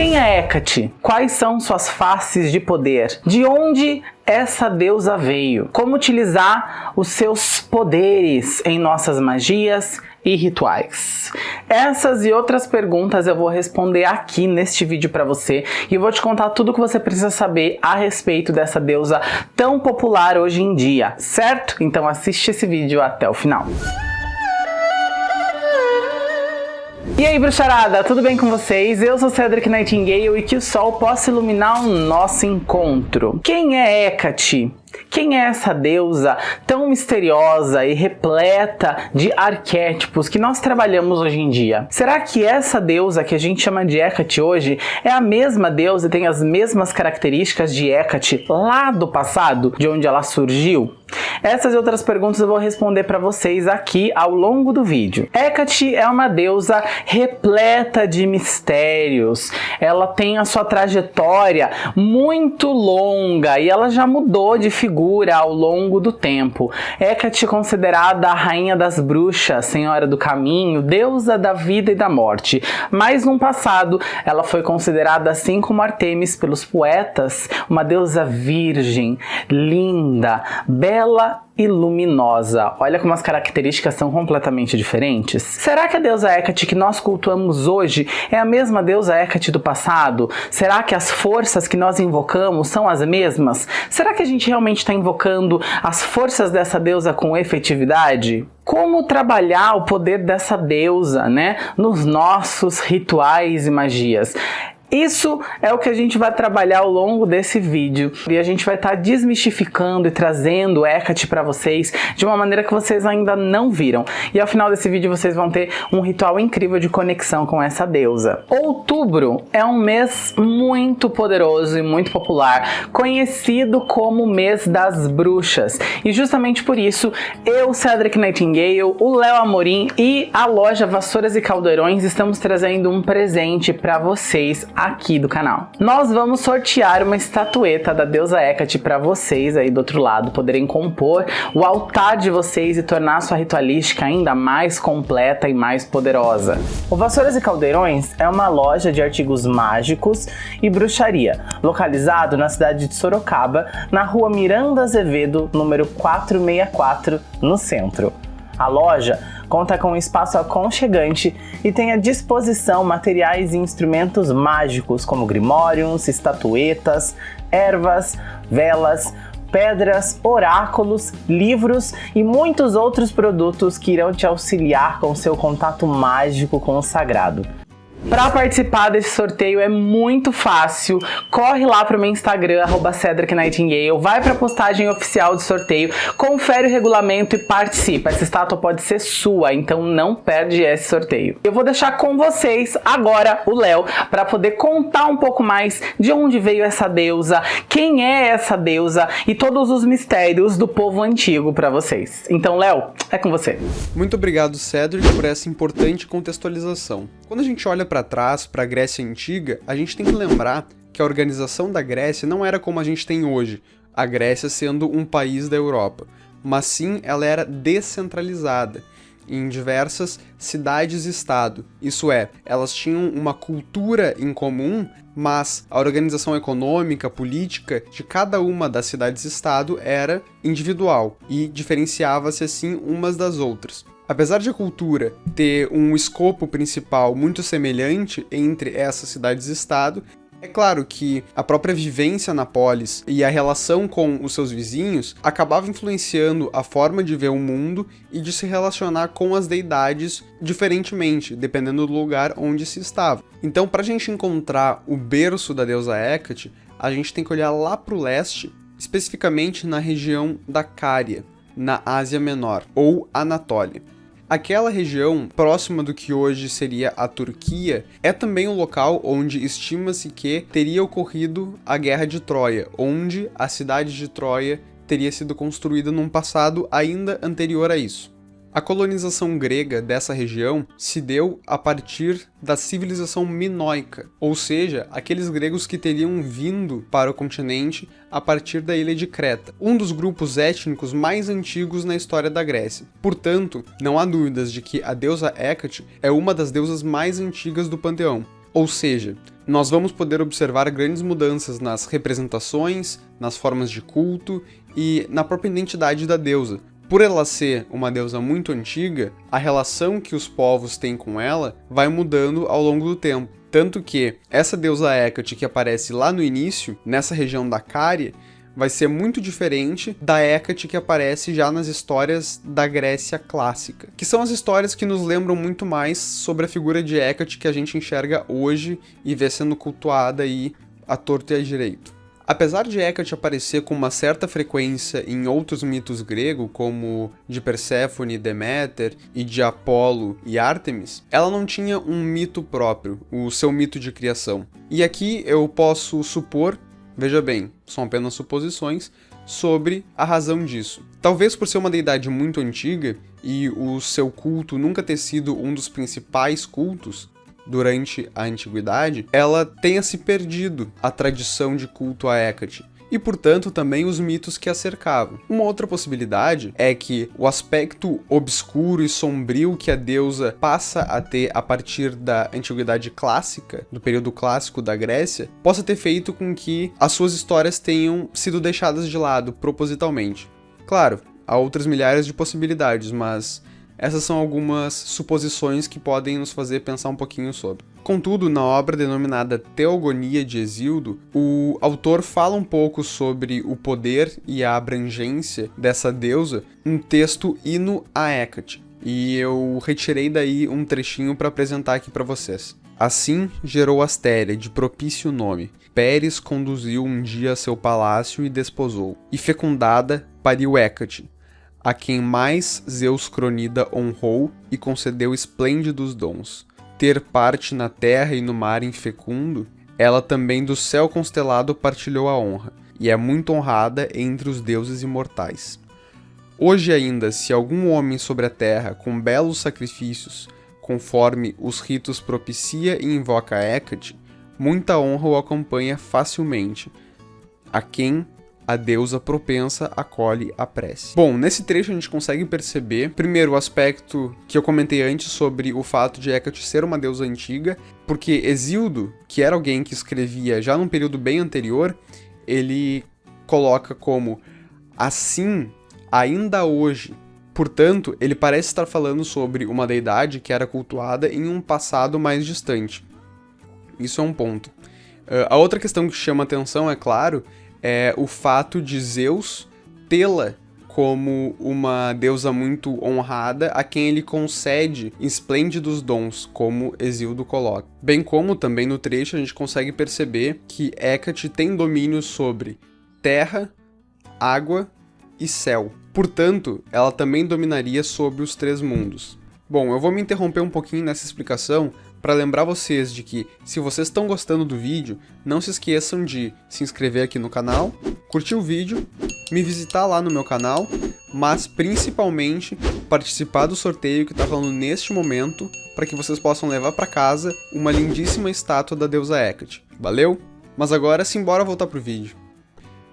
Quem é Hecate? Quais são suas faces de poder? De onde essa deusa veio? Como utilizar os seus poderes em nossas magias e rituais? Essas e outras perguntas eu vou responder aqui neste vídeo para você e eu vou te contar tudo o que você precisa saber a respeito dessa deusa tão popular hoje em dia, certo? Então assiste esse vídeo até o final. E aí, bruxarada, tudo bem com vocês? Eu sou Cedric Nightingale e que o sol possa iluminar o nosso encontro. Quem é Hecate? Quem é essa deusa tão misteriosa e repleta de arquétipos que nós trabalhamos hoje em dia? Será que essa deusa que a gente chama de Hecate hoje é a mesma deusa e tem as mesmas características de Hecate lá do passado, de onde ela surgiu? Essas e outras perguntas eu vou responder para vocês aqui ao longo do vídeo. Hecate é uma deusa repleta de mistérios. Ela tem a sua trajetória muito longa e ela já mudou de figura ao longo do tempo. Hecate é considerada a rainha das bruxas, senhora do caminho, deusa da vida e da morte. Mas no passado, ela foi considerada, assim como Artemis pelos poetas, uma deusa virgem, linda, bela e luminosa. Olha como as características são completamente diferentes. Será que a deusa Hecate que nós cultuamos hoje é a mesma deusa Hecate do passado? Será que as forças que nós invocamos são as mesmas? Será que a gente realmente está invocando as forças dessa deusa com efetividade? Como trabalhar o poder dessa deusa, né, nos nossos rituais e magias? Isso é o que a gente vai trabalhar ao longo desse vídeo e a gente vai estar tá desmistificando e trazendo Hecate para vocês de uma maneira que vocês ainda não viram. E ao final desse vídeo vocês vão ter um ritual incrível de conexão com essa deusa. Outubro é um mês muito poderoso e muito popular, conhecido como mês das bruxas. E justamente por isso, eu, Cedric Nightingale, o Léo Amorim e a loja Vassouras e Caldeirões estamos trazendo um presente para vocês aqui do canal. Nós vamos sortear uma estatueta da deusa Hecate para vocês aí do outro lado poderem compor o altar de vocês e tornar a sua ritualística ainda mais completa e mais poderosa. O Vassouras e Caldeirões é uma loja de artigos mágicos e bruxaria, localizado na cidade de Sorocaba, na rua Miranda Azevedo, número 464, no centro. A loja conta com um espaço aconchegante e tem à disposição materiais e instrumentos mágicos como grimórios, estatuetas, ervas, velas, pedras, oráculos, livros e muitos outros produtos que irão te auxiliar com seu contato mágico com o sagrado. Para participar desse sorteio é muito fácil, corre lá para o meu Instagram, arroba Cedric Nightingale, vai para a postagem oficial do sorteio, confere o regulamento e participa. Essa estátua pode ser sua, então não perde esse sorteio. Eu vou deixar com vocês agora o Léo para poder contar um pouco mais de onde veio essa deusa, quem é essa deusa e todos os mistérios do povo antigo para vocês. Então, Léo, é com você. Muito obrigado, Cedric, por essa importante contextualização. Quando a gente olha para trás, para a Grécia Antiga, a gente tem que lembrar que a organização da Grécia não era como a gente tem hoje, a Grécia sendo um país da Europa, mas sim ela era descentralizada em diversas cidades-estado. Isso é, elas tinham uma cultura em comum, mas a organização econômica, política de cada uma das cidades-estado era individual e diferenciava-se assim umas das outras. Apesar de a cultura ter um escopo principal muito semelhante entre essas cidades-estado, é claro que a própria vivência na polis e a relação com os seus vizinhos acabava influenciando a forma de ver o mundo e de se relacionar com as deidades diferentemente, dependendo do lugar onde se estava. Então, para a gente encontrar o berço da deusa Hecate, a gente tem que olhar lá para o leste, especificamente na região da Cária, na Ásia Menor, ou Anatólia. Aquela região, próxima do que hoje seria a Turquia, é também um local onde estima-se que teria ocorrido a Guerra de Troia, onde a cidade de Troia teria sido construída num passado ainda anterior a isso. A colonização grega dessa região se deu a partir da civilização minoica, ou seja, aqueles gregos que teriam vindo para o continente a partir da ilha de Creta, um dos grupos étnicos mais antigos na história da Grécia. Portanto, não há dúvidas de que a deusa Hecate é uma das deusas mais antigas do panteão. Ou seja, nós vamos poder observar grandes mudanças nas representações, nas formas de culto e na própria identidade da deusa. Por ela ser uma deusa muito antiga, a relação que os povos têm com ela vai mudando ao longo do tempo. Tanto que essa deusa Hecate que aparece lá no início, nessa região da Cária, vai ser muito diferente da Hecate que aparece já nas histórias da Grécia clássica, que são as histórias que nos lembram muito mais sobre a figura de Hecate que a gente enxerga hoje e vê sendo cultuada aí à torto e à direito. Apesar de Hecate aparecer com uma certa frequência em outros mitos gregos, como de Perséfone Deméter, e de Apolo e Ártemis, ela não tinha um mito próprio, o seu mito de criação. E aqui eu posso supor Veja bem, são apenas suposições sobre a razão disso. Talvez por ser uma deidade muito antiga e o seu culto nunca ter sido um dos principais cultos durante a antiguidade, ela tenha se perdido a tradição de culto a Hecate e, portanto, também os mitos que a cercavam. Uma outra possibilidade é que o aspecto obscuro e sombrio que a deusa passa a ter a partir da antiguidade clássica, do período clássico da Grécia, possa ter feito com que as suas histórias tenham sido deixadas de lado propositalmente. Claro, há outras milhares de possibilidades, mas essas são algumas suposições que podem nos fazer pensar um pouquinho sobre. Contudo, na obra denominada Teogonia de Exildo, o autor fala um pouco sobre o poder e a abrangência dessa deusa, um texto hino a Hecate. E eu retirei daí um trechinho para apresentar aqui para vocês. Assim gerou Astéria, de propício nome. Pérez conduziu um dia a seu palácio e desposou. E fecundada, pariu Hecate, a quem mais Zeus Cronida honrou e concedeu esplêndidos dons ter parte na terra e no mar infecundo, ela também do céu constelado partilhou a honra, e é muito honrada entre os deuses imortais. Hoje ainda, se algum homem sobre a terra, com belos sacrifícios, conforme os ritos propicia e invoca Hecate, muita honra o acompanha facilmente, a quem a deusa propensa acolhe a prece. Bom, nesse trecho a gente consegue perceber, primeiro, o aspecto que eu comentei antes sobre o fato de Hecate ser uma deusa antiga, porque Exildo, que era alguém que escrevia já num período bem anterior, ele coloca como assim, ainda hoje. Portanto, ele parece estar falando sobre uma deidade que era cultuada em um passado mais distante. Isso é um ponto. Uh, a outra questão que chama atenção, é claro, é o fato de Zeus tê-la como uma deusa muito honrada a quem ele concede esplêndidos dons, como Exildo coloca. Bem como também no trecho a gente consegue perceber que Hecate tem domínio sobre terra, água e céu. Portanto, ela também dominaria sobre os três mundos. Bom, eu vou me interromper um pouquinho nessa explicação para lembrar vocês de que, se vocês estão gostando do vídeo, não se esqueçam de se inscrever aqui no canal, curtir o vídeo, me visitar lá no meu canal, mas principalmente participar do sorteio que está falando neste momento, para que vocês possam levar para casa uma lindíssima estátua da deusa Hecate. Valeu? Mas agora simbora voltar pro vídeo.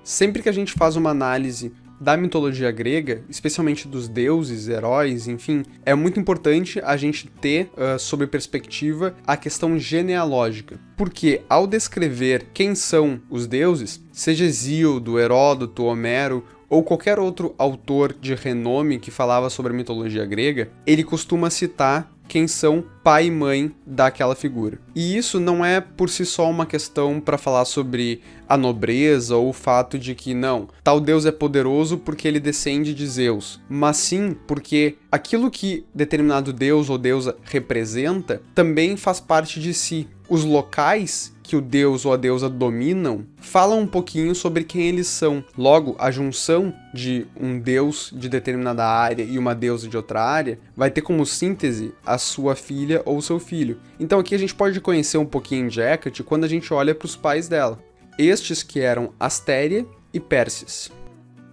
Sempre que a gente faz uma análise da mitologia grega, especialmente dos deuses, heróis, enfim, é muito importante a gente ter uh, sob perspectiva a questão genealógica. Porque ao descrever quem são os deuses, seja Hesíodo, Heródoto, Homero ou qualquer outro autor de renome que falava sobre a mitologia grega, ele costuma citar quem são pai e mãe daquela figura. E isso não é por si só uma questão para falar sobre a nobreza ou o fato de que não, tal deus é poderoso porque ele descende de Zeus, mas sim porque aquilo que determinado deus ou deusa representa também faz parte de si. Os locais que o deus ou a deusa dominam falam um pouquinho sobre quem eles são. Logo, a junção de um deus de determinada área e uma deusa de outra área vai ter como síntese a sua filha ou seu filho. Então aqui a gente pode conhecer um pouquinho de Hecate quando a gente olha para os pais dela. Estes que eram Astéria e Pérsis.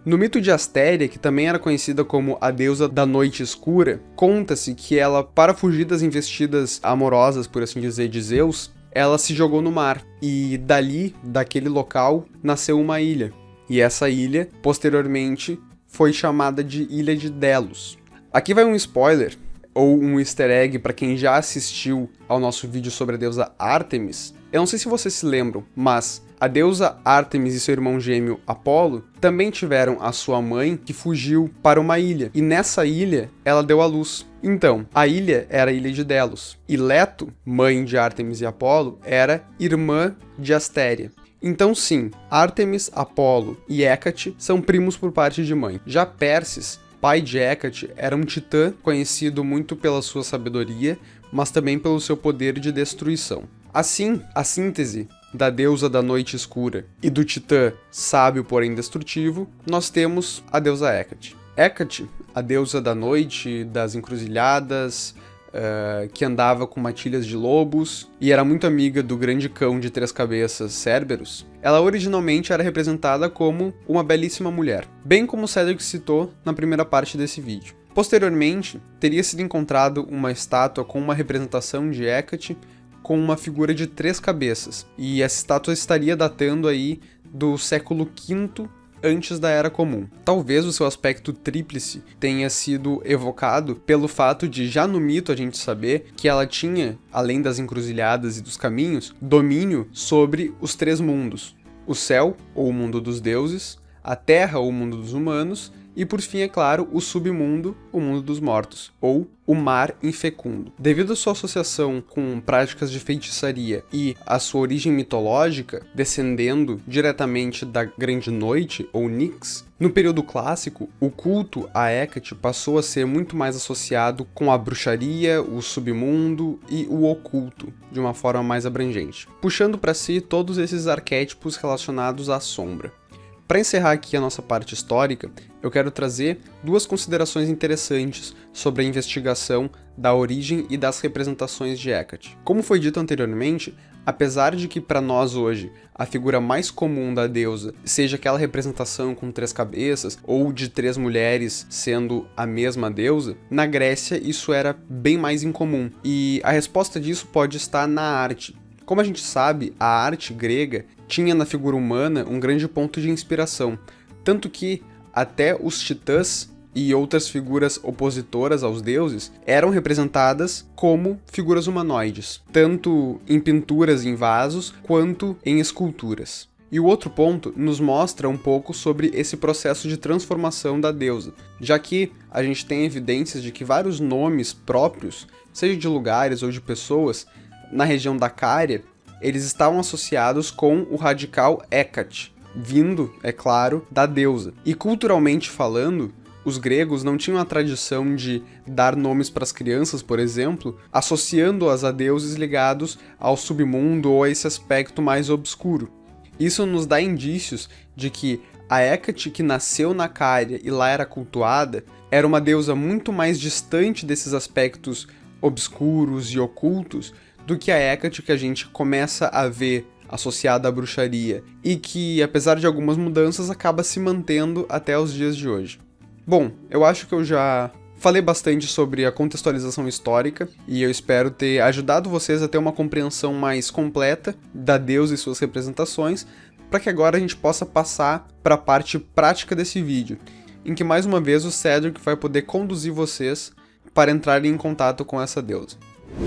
No mito de Astéria, que também era conhecida como a deusa da noite escura, conta-se que ela, para fugir das investidas amorosas, por assim dizer, de Zeus, ela se jogou no mar e dali, daquele local, nasceu uma ilha. E essa ilha, posteriormente, foi chamada de Ilha de Delos. Aqui vai um spoiler, ou um easter egg para quem já assistiu ao nosso vídeo sobre a deusa Artemis. Eu não sei se vocês se lembram, mas a deusa Artemis e seu irmão gêmeo Apolo também tiveram a sua mãe que fugiu para uma ilha, e nessa ilha ela deu à luz. Então, a ilha era a ilha de Delos, e Leto, mãe de Artemis e Apolo, era irmã de Astéria. Então sim, Artemis, Apolo e Hecate são primos por parte de mãe. Já Perses, pai de Hecate, era um titã conhecido muito pela sua sabedoria, mas também pelo seu poder de destruição. Assim, a síntese da deusa da noite escura e do titã sábio porém destrutivo, nós temos a deusa Hecate. Hecate, a deusa da noite, das encruzilhadas, uh, que andava com matilhas de lobos e era muito amiga do grande cão de três cabeças, Cerberus, ela originalmente era representada como uma belíssima mulher, bem como Cedric citou na primeira parte desse vídeo. Posteriormente, teria sido encontrado uma estátua com uma representação de Hecate com uma figura de três cabeças, e essa estátua estaria datando aí do século V antes da Era Comum. Talvez o seu aspecto tríplice tenha sido evocado pelo fato de já no mito a gente saber que ela tinha, além das encruzilhadas e dos caminhos, domínio sobre os três mundos: o céu, ou o mundo dos deuses, a terra, ou o mundo dos humanos, e por fim, é claro, o submundo, o mundo dos mortos, ou o mar infecundo. Devido à sua associação com práticas de feitiçaria e a sua origem mitológica, descendendo diretamente da Grande Noite, ou Nix, no período clássico, o culto a Hecate passou a ser muito mais associado com a bruxaria, o submundo e o oculto, de uma forma mais abrangente, puxando para si todos esses arquétipos relacionados à sombra. Para encerrar aqui a nossa parte histórica, eu quero trazer duas considerações interessantes sobre a investigação da origem e das representações de Hecate. Como foi dito anteriormente, apesar de que para nós hoje a figura mais comum da deusa seja aquela representação com três cabeças ou de três mulheres sendo a mesma deusa, na Grécia isso era bem mais incomum. E a resposta disso pode estar na arte. Como a gente sabe, a arte grega tinha na figura humana um grande ponto de inspiração, tanto que até os titãs e outras figuras opositoras aos deuses eram representadas como figuras humanoides, tanto em pinturas em vasos quanto em esculturas. E o outro ponto nos mostra um pouco sobre esse processo de transformação da deusa, já que a gente tem evidências de que vários nomes próprios, seja de lugares ou de pessoas, na região da Cária, eles estavam associados com o radical Hecate, vindo, é claro, da deusa. E culturalmente falando, os gregos não tinham a tradição de dar nomes para as crianças, por exemplo, associando-as a deuses ligados ao submundo ou a esse aspecto mais obscuro. Isso nos dá indícios de que a Hecate que nasceu na Cária e lá era cultuada era uma deusa muito mais distante desses aspectos obscuros e ocultos do que a Hecate que a gente começa a ver associada à bruxaria e que, apesar de algumas mudanças, acaba se mantendo até os dias de hoje. Bom, eu acho que eu já falei bastante sobre a contextualização histórica e eu espero ter ajudado vocês a ter uma compreensão mais completa da deusa e suas representações, para que agora a gente possa passar para a parte prática desse vídeo, em que mais uma vez o Cedric vai poder conduzir vocês para entrarem em contato com essa deusa.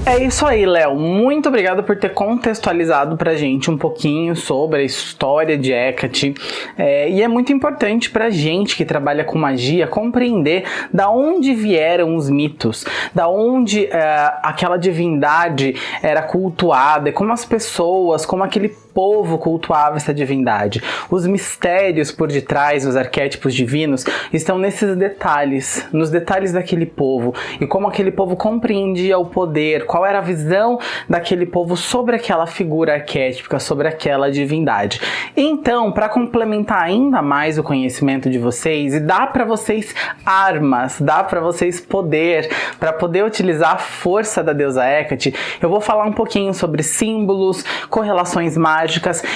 É isso aí, Léo. Muito obrigado por ter contextualizado pra gente um pouquinho sobre a história de Hecate. É, e é muito importante pra gente que trabalha com magia compreender da onde vieram os mitos, da onde é, aquela divindade era cultuada, como as pessoas, como aquele povo cultuava essa divindade. Os mistérios por detrás dos arquétipos divinos estão nesses detalhes, nos detalhes daquele povo e como aquele povo compreendia o poder, qual era a visão daquele povo sobre aquela figura arquétipica, sobre aquela divindade. Então, para complementar ainda mais o conhecimento de vocês e dar para vocês armas, dá para vocês poder, para poder utilizar a força da deusa Hecate, eu vou falar um pouquinho sobre símbolos, correlações mágicas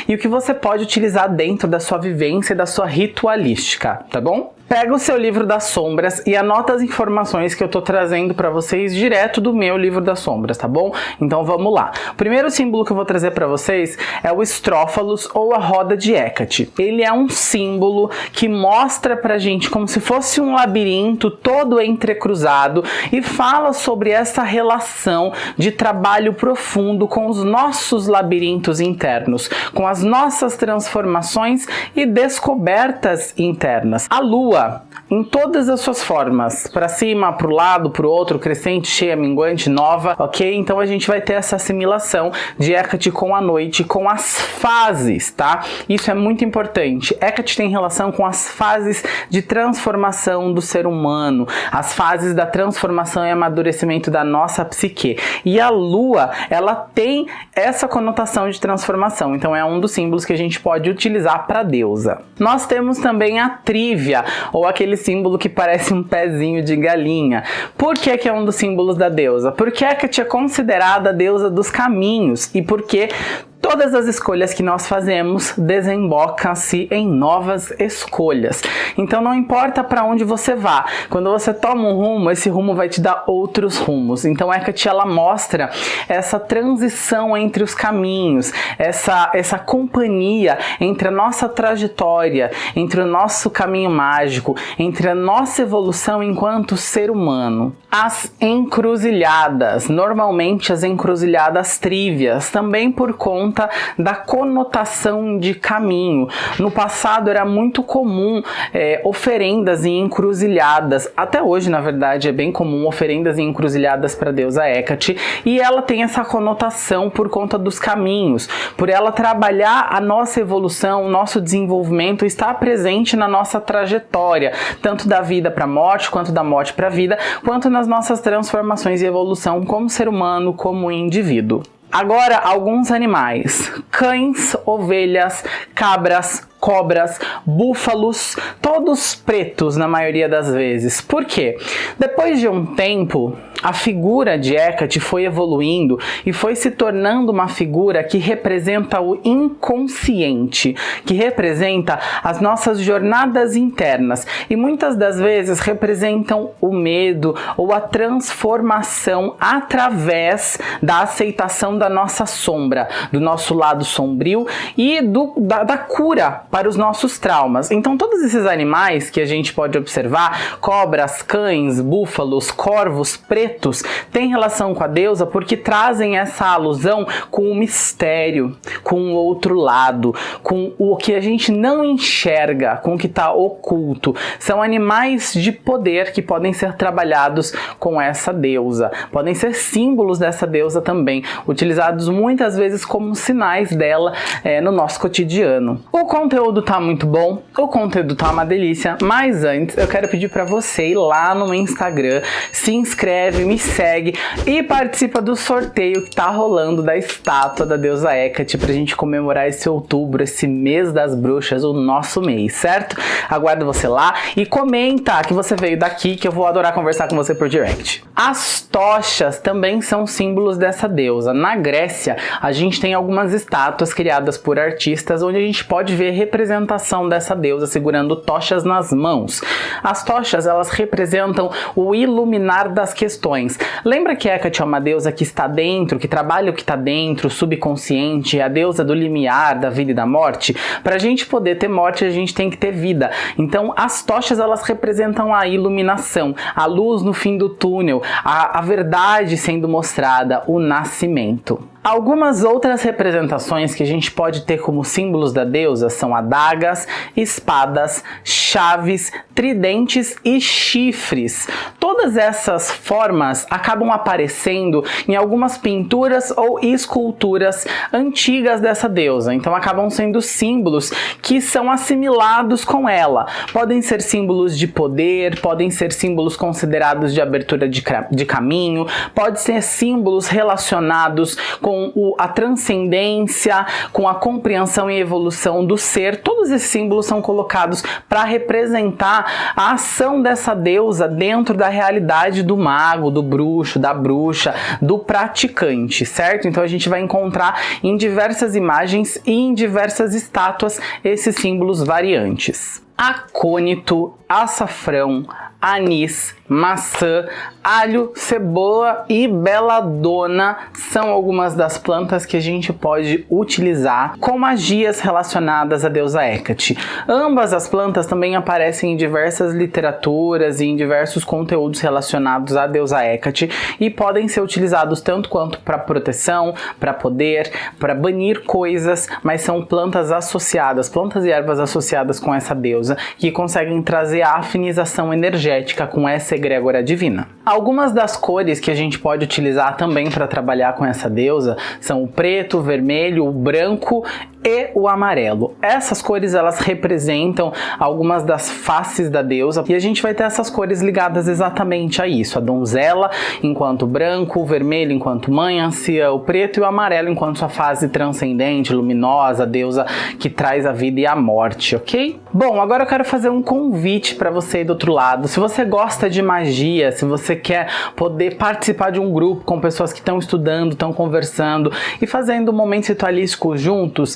e o que você pode utilizar dentro da sua vivência e da sua ritualística, tá bom? Pega o seu livro das sombras e anota as informações que eu tô trazendo para vocês direto do meu livro das sombras, tá bom? Então vamos lá. O primeiro símbolo que eu vou trazer para vocês é o estrófalos ou a roda de Hecate. Ele é um símbolo que mostra pra gente como se fosse um labirinto todo entrecruzado e fala sobre essa relação de trabalho profundo com os nossos labirintos internos, com as nossas transformações e descobertas internas. A lua em todas as suas formas, para cima, para o lado, para o outro, crescente, cheia, minguante, nova, ok? Então a gente vai ter essa assimilação de Hecate com a noite, com as fases, tá? Isso é muito importante. Hecate tem relação com as fases de transformação do ser humano, as fases da transformação e amadurecimento da nossa psique. E a lua, ela tem essa conotação de transformação, então é um dos símbolos que a gente pode utilizar para deusa. Nós temos também a trívia, ou aquele símbolo que parece um pezinho de galinha. Por que, que é um dos símbolos da deusa? Porque Hecate é considerada a deusa dos caminhos e porque Todas as escolhas que nós fazemos desembocam-se em novas escolhas. Então não importa para onde você vá, quando você toma um rumo, esse rumo vai te dar outros rumos. Então Hecate ela mostra essa transição entre os caminhos, essa, essa companhia entre a nossa trajetória, entre o nosso caminho mágico, entre a nossa evolução enquanto ser humano. As encruzilhadas, normalmente as encruzilhadas trívias, também por conta conta da conotação de caminho. No passado era muito comum é, oferendas em encruzilhadas, até hoje na verdade é bem comum oferendas em encruzilhadas para a deusa Hecate, e ela tem essa conotação por conta dos caminhos, por ela trabalhar a nossa evolução, o nosso desenvolvimento, estar presente na nossa trajetória, tanto da vida para a morte, quanto da morte para a vida, quanto nas nossas transformações e evolução como ser humano, como indivíduo. Agora, alguns animais: cães, ovelhas, cabras, cobras, búfalos, todos pretos na maioria das vezes. Por quê? Depois de um tempo, a figura de Hecate foi evoluindo e foi se tornando uma figura que representa o inconsciente, que representa as nossas jornadas internas e muitas das vezes representam o medo ou a transformação através da aceitação da nossa sombra, do nosso lado sombrio e do, da, da cura para os nossos traumas. Então todos esses animais que a gente pode observar, cobras, cães, búfalos, corvos, pretos, têm relação com a deusa porque trazem essa alusão com o mistério, com o outro lado, com o que a gente não enxerga, com o que está oculto. São animais de poder que podem ser trabalhados com essa deusa. Podem ser símbolos dessa deusa também, utilizados muitas vezes como sinais dela é, no nosso cotidiano. O conteúdo tá muito bom, o conteúdo tá uma delícia, mas antes eu quero pedir para você ir lá no meu Instagram, se inscreve, me segue e participa do sorteio que tá rolando da estátua da deusa Hecate pra gente comemorar esse outubro, esse mês das bruxas, o nosso mês, certo? Aguardo você lá e comenta que você veio daqui que eu vou adorar conversar com você por direct. As tochas também são símbolos dessa deusa. Na Grécia, a gente tem algumas estátuas criadas por artistas onde a gente pode ver representação dessa deusa segurando tochas nas mãos. As tochas, elas representam o iluminar das questões. Lembra que Hecate é uma deusa que está dentro, que trabalha o que está dentro, o subconsciente, é a deusa do limiar, da vida e da morte? Para a gente poder ter morte, a gente tem que ter vida. Então, as tochas, elas representam a iluminação, a luz no fim do túnel, a, a verdade sendo mostrada, o nascimento. Algumas outras representações que a gente pode ter como símbolos da deusa são adagas, espadas, chaves, tridentes e chifres. Todas essas formas acabam aparecendo em algumas pinturas ou esculturas antigas dessa deusa, então acabam sendo símbolos que são assimilados com ela. Podem ser símbolos de poder, podem ser símbolos considerados de abertura de, de caminho, pode ser símbolos relacionados com com o, a transcendência, com a compreensão e evolução do ser. Todos esses símbolos são colocados para representar a ação dessa deusa dentro da realidade do mago, do bruxo, da bruxa, do praticante, certo? Então a gente vai encontrar em diversas imagens e em diversas estátuas esses símbolos variantes. Acônito, açafrão, anis, maçã, alho, cebola e beladona são algumas das plantas que a gente pode utilizar com magias relacionadas à deusa Hecate. Ambas as plantas também aparecem em diversas literaturas e em diversos conteúdos relacionados à deusa Hecate e podem ser utilizados tanto quanto para proteção, para poder, para banir coisas, mas são plantas associadas, plantas e ervas associadas com essa deusa que conseguem trazer a afinização energética com essa egrégora divina. Algumas das cores que a gente pode utilizar também para trabalhar com essa deusa são o preto, o vermelho, o branco e o amarelo. Essas cores elas representam algumas das faces da deusa e a gente vai ter essas cores ligadas exatamente a isso. A donzela enquanto branco, o vermelho enquanto mãe, anciã, o preto e o amarelo enquanto sua fase transcendente, luminosa, a deusa que traz a vida e a morte, ok? Bom, agora eu quero fazer um convite para você aí do outro lado. Se você gosta de magia, se você quer poder participar de um grupo com pessoas que estão estudando, estão conversando e fazendo um momento ritualístico juntos,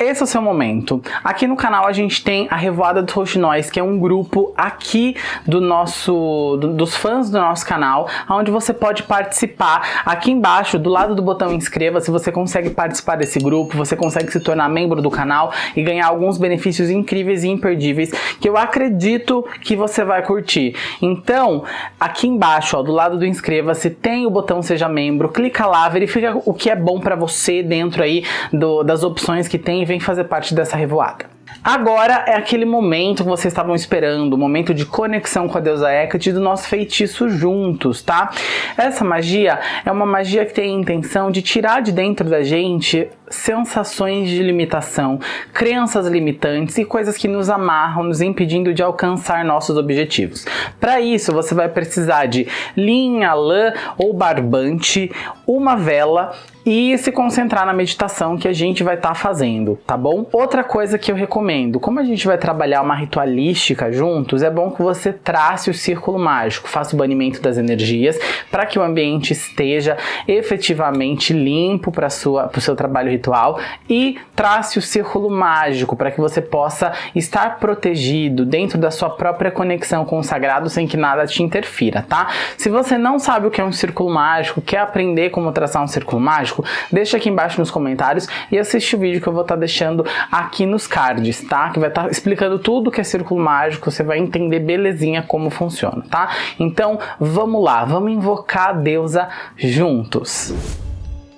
esse é o seu momento. Aqui no canal a gente tem a Revoada dos Roxinóis, que é um grupo aqui do nosso, do, dos fãs do nosso canal, onde você pode participar. Aqui embaixo, do lado do botão inscreva-se, você consegue participar desse grupo, você consegue se tornar membro do canal e ganhar alguns benefícios incríveis e imperdíveis que eu acredito que você vai curtir. Então, aqui embaixo, ó, do lado do inscreva-se, tem o botão seja membro, clica lá, verifica o que é bom para você dentro aí do, das opções que tem vem fazer parte dessa revoada. Agora é aquele momento que vocês estavam esperando, o momento de conexão com a deusa Hecate do nosso feitiço juntos, tá? Essa magia é uma magia que tem a intenção de tirar de dentro da gente sensações de limitação, crenças limitantes e coisas que nos amarram, nos impedindo de alcançar nossos objetivos. Para isso, você vai precisar de linha, lã ou barbante, uma vela e se concentrar na meditação que a gente vai estar tá fazendo, tá bom? Outra coisa que eu recomendo, como a gente vai trabalhar uma ritualística juntos, é bom que você trace o círculo mágico, faça o banimento das energias para que o ambiente esteja efetivamente limpo para o seu trabalho ritual e trace o círculo mágico para que você possa estar protegido dentro da sua própria conexão com o sagrado sem que nada te interfira, tá? Se você não sabe o que é um círculo mágico, quer aprender como traçar um círculo mágico, deixa aqui embaixo nos comentários e assiste o vídeo que eu vou estar tá deixando aqui nos cards, tá? Que vai estar tá explicando tudo que é círculo mágico, você vai entender belezinha como funciona, tá? Então, vamos lá, vamos invocar a deusa juntos.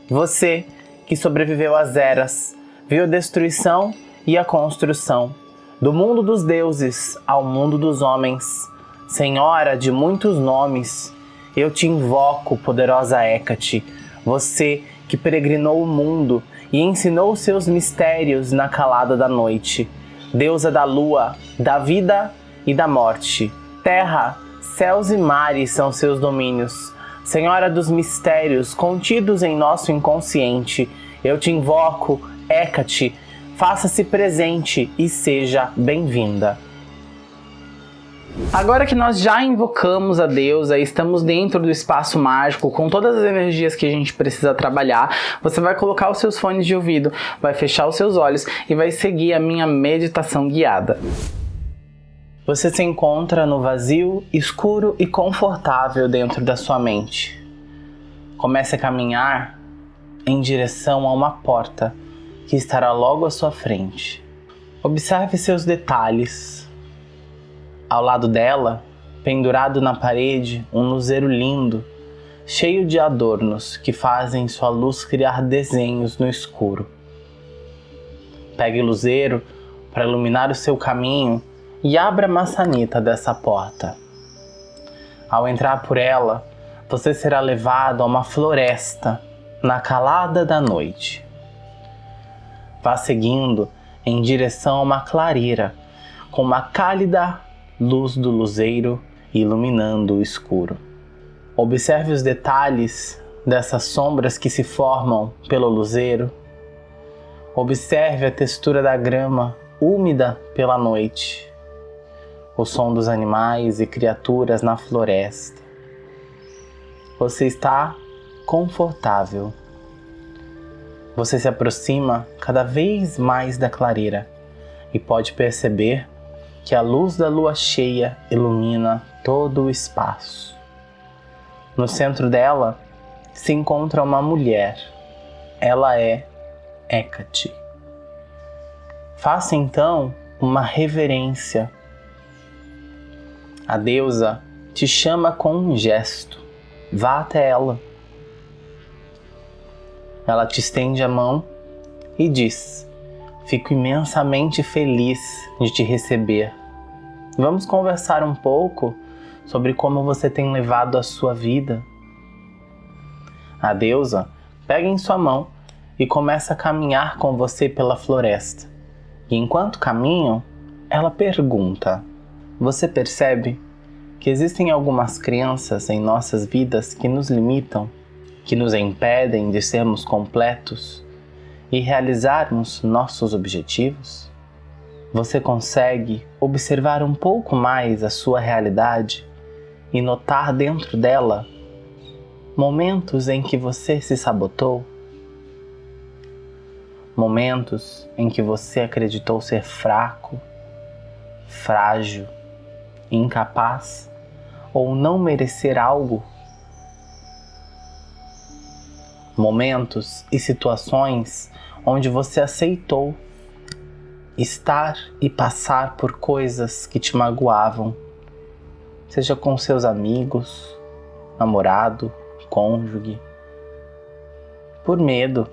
Você que sobreviveu às eras, viu a destruição e a construção, do mundo dos deuses ao mundo dos homens, Senhora de muitos nomes, eu te invoco, poderosa Hecate, você que peregrinou o mundo e ensinou seus mistérios na calada da noite, deusa da lua, da vida e da morte. Terra, céus e mares são seus domínios, Senhora dos mistérios contidos em nosso inconsciente, eu te invoco, Hecate, faça-se presente e seja bem-vinda. Agora que nós já invocamos a deusa e estamos dentro do espaço mágico com todas as energias que a gente precisa trabalhar, você vai colocar os seus fones de ouvido, vai fechar os seus olhos e vai seguir a minha meditação guiada. Você se encontra no vazio, escuro e confortável dentro da sua mente. Comece a caminhar em direção a uma porta que estará logo à sua frente. Observe seus detalhes. Ao lado dela, pendurado na parede, um luzeiro lindo, cheio de adornos que fazem sua luz criar desenhos no escuro. Pegue o luzeiro para iluminar o seu caminho e abra a maçaneta dessa porta. Ao entrar por ela, você será levado a uma floresta na calada da noite. Vá seguindo em direção a uma clareira com uma cálida luz do luzeiro iluminando o escuro. Observe os detalhes dessas sombras que se formam pelo luzeiro. Observe a textura da grama úmida pela noite o som dos animais e criaturas na floresta. Você está confortável. Você se aproxima cada vez mais da clareira e pode perceber que a luz da lua cheia ilumina todo o espaço. No centro dela se encontra uma mulher. Ela é Hecate. Faça então uma reverência. A deusa te chama com um gesto. Vá até ela. Ela te estende a mão e diz: Fico imensamente feliz de te receber. Vamos conversar um pouco sobre como você tem levado a sua vida. A deusa pega em sua mão e começa a caminhar com você pela floresta. E enquanto caminham, ela pergunta: Você percebe que existem algumas crenças em nossas vidas que nos limitam, que nos impedem de sermos completos e realizarmos nossos objetivos? Você consegue observar um pouco mais a sua realidade e notar dentro dela momentos em que você se sabotou? Momentos em que você acreditou ser fraco, frágil, incapaz ou não merecer algo? Momentos e situações onde você aceitou estar e passar por coisas que te magoavam, seja com seus amigos, namorado, cônjuge, por medo,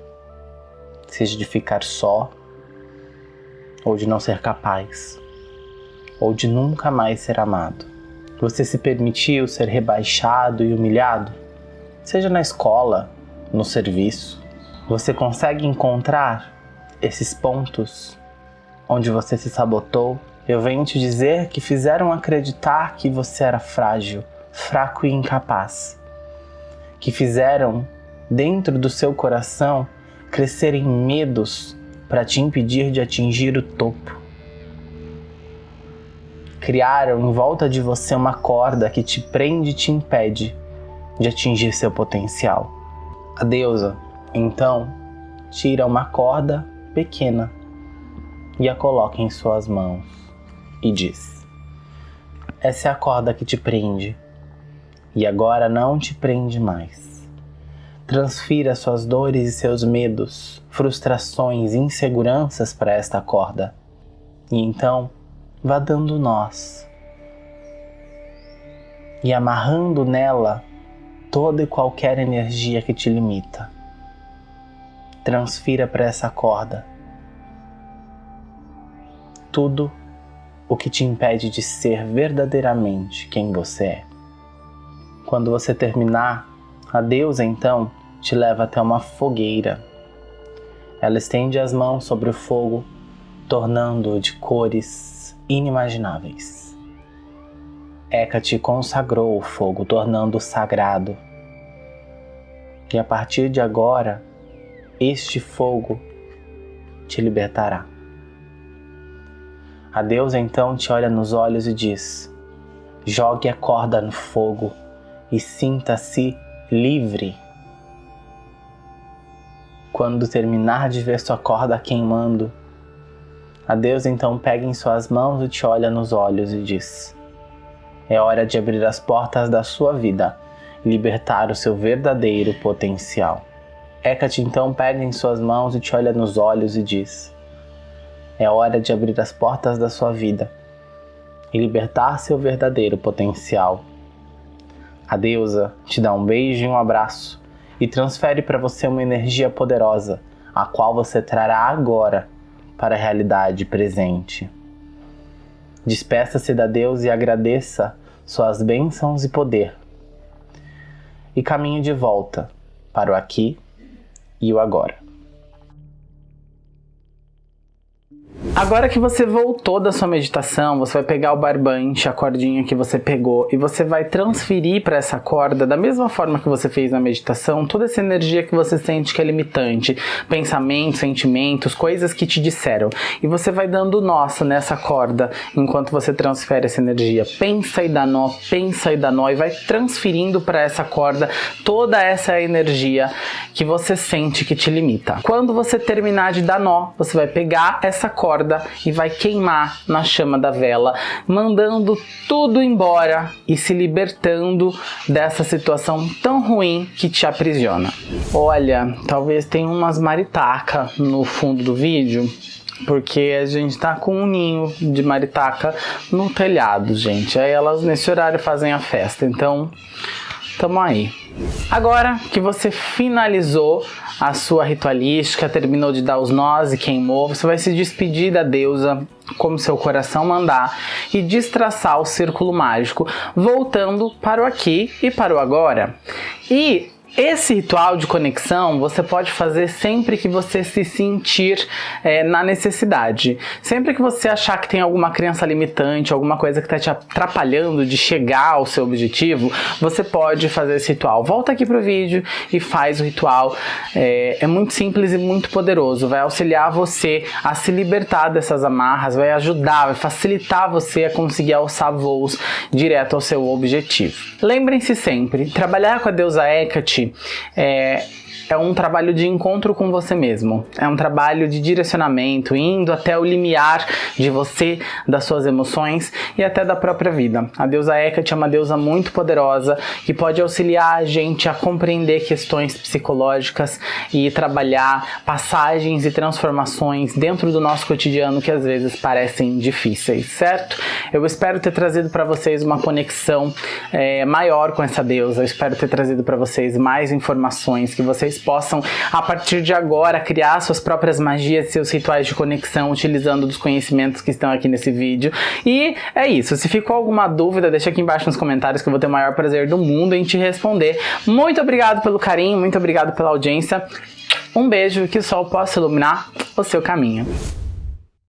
seja de ficar só, ou de não ser capaz, ou de nunca mais ser amado. Você se permitiu ser rebaixado e humilhado, seja na escola, no serviço. Você consegue encontrar esses pontos onde você se sabotou, eu venho te dizer que fizeram acreditar que você era frágil, fraco e incapaz. Que fizeram, dentro do seu coração, crescerem medos para te impedir de atingir o topo. Criaram em volta de você uma corda que te prende e te impede de atingir seu potencial. A deusa, então, tira uma corda pequena e a coloca em suas mãos e diz: Essa é a corda que te prende e agora não te prende mais. Transfira suas dores e seus medos, frustrações e inseguranças para esta corda e então vá dando nós e amarrando nela toda e qualquer energia que te limita. Transfira para essa corda tudo o que te impede de ser verdadeiramente quem você é. Quando você terminar, a deusa então te leva até uma fogueira. Ela estende as mãos sobre o fogo, tornando-o de cores inimagináveis. Hecate consagrou o fogo, tornando-o sagrado. E a partir de agora, este fogo te libertará. A deusa então te olha nos olhos e diz: Jogue a corda no fogo e sinta-se livre. Quando terminar de ver sua corda queimando, a deusa então pega em suas mãos e te olha nos olhos e diz: É hora de abrir as portas da sua vida e libertar o seu verdadeiro potencial. Hecate então pega em suas mãos e te olha nos olhos e diz: é hora de abrir as portas da sua vida e libertar seu verdadeiro potencial. A deusa te dá um beijo e um abraço e transfere para você uma energia poderosa, a qual você trará agora para a realidade presente. Despeça-se da deusa e agradeça suas bênçãos e poder. E caminhe de volta para o aqui e o agora. Agora que você voltou da sua meditação, você vai pegar o barbante, a cordinha que você pegou e você vai transferir para essa corda, da mesma forma que você fez na meditação, toda essa energia que você sente que é limitante, pensamentos, sentimentos, coisas que te disseram. E você vai dando nossa nessa corda enquanto você transfere essa energia. Pensa e dá nó, pensa e dá nó e vai transferindo para essa corda toda essa energia que você sente que te limita. Quando você terminar de dar nó, você vai pegar essa corda corda e vai queimar na chama da vela, mandando tudo embora e se libertando dessa situação tão ruim que te aprisiona. Olha, talvez tenha umas maritaca no fundo do vídeo, porque a gente tá com um ninho de maritaca no telhado, gente. Aí elas nesse horário fazem a festa, então tamo aí. Agora que você finalizou a sua ritualística, terminou de dar os nós e queimou, você vai se despedir da deusa como seu coração mandar e destraçar o círculo mágico, voltando para o aqui e para o agora. E esse ritual de conexão você pode fazer sempre que você se sentir é, na necessidade. Sempre que você achar que tem alguma crença limitante, alguma coisa que está te atrapalhando de chegar ao seu objetivo, você pode fazer esse ritual. Volta aqui para o vídeo e faz o ritual. É, é muito simples e muito poderoso. Vai auxiliar você a se libertar dessas amarras, vai ajudar, vai facilitar você a conseguir alçar voos direto ao seu objetivo. Lembrem-se sempre, trabalhar com a deusa Hecate é, é um trabalho de encontro com você mesmo. É um trabalho de direcionamento, indo até o limiar de você, das suas emoções e até da própria vida. A deusa Hecate é uma deusa muito poderosa que pode auxiliar a gente a compreender questões psicológicas e trabalhar passagens e transformações dentro do nosso cotidiano que às vezes parecem difíceis, certo? Eu espero ter trazido para vocês uma conexão é, maior com essa deusa. Eu espero ter trazido para vocês mais informações que vocês possam, a partir de agora, criar suas próprias magias, seus rituais de conexão, utilizando dos conhecimentos que estão aqui nesse vídeo. E é isso. Se ficou alguma dúvida, deixa aqui embaixo nos comentários que eu vou ter o maior prazer do mundo em te responder. Muito obrigado pelo carinho, muito obrigado pela audiência. Um beijo e que o sol possa iluminar o seu caminho.